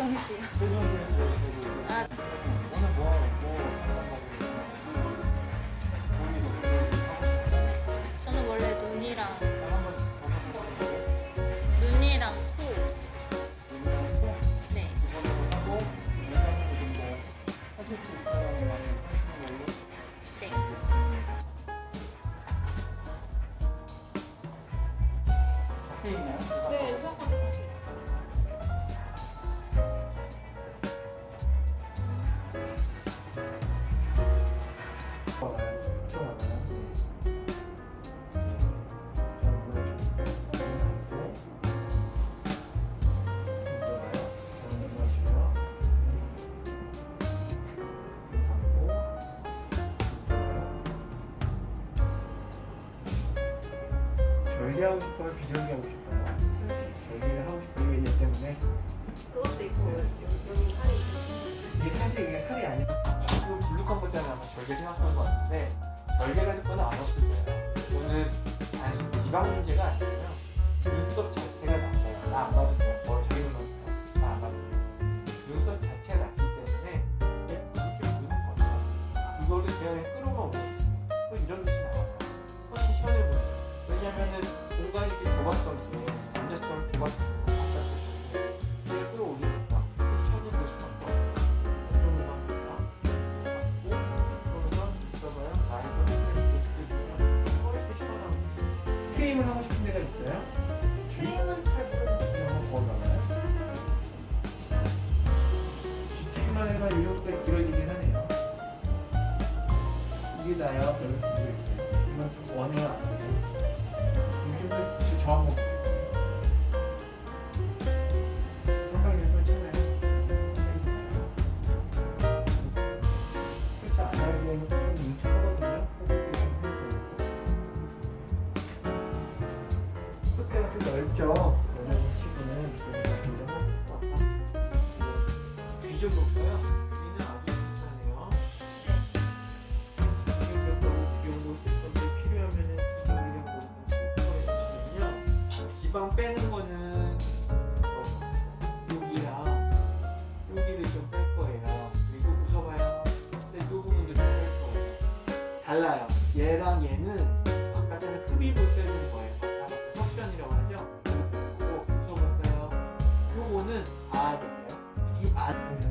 세종시요. 세종시에서 아. 오늘 뭐 하고. 저는 원래 눈이랑 눈이랑 코. 해보세요. 네. 이걸로 하고 절개하고 싶어요? 비절개하고 싶어요? 절개를 하고 싶어요 얘 때문에 그것도 있고 여기 살이. 이게 사실 이게 살이 아니라 지금 블루컨 볼 때는 아마 절개 생각한 것 같은데 절개가 듣거나 안 없을 거예요 오늘 단순히 지방 문제가 아니고요 눈썹 자 좁았던 게 남자처럼 좁았던 게 바깥에 이렇게 끌어올리니까 게임을 하고 싶은 데가 있어요? 게임은 잘 모르겠어요. GT만 길어지긴 하네요 이게 나요? 끝에가 좀 넓죠 여자 치고는 이쪽에서 굉장히 뒤져볼까요? 여기는 아주 괜찮네요 지방 빼는 거는 여기랑 여기를 좀 뺄 거예요. 그리고 웃어봐요. 근데 이 부분도 좀 뺄 거예요. 달라요. 얘랑 얘는 저는 아, 아니에요. 이 안.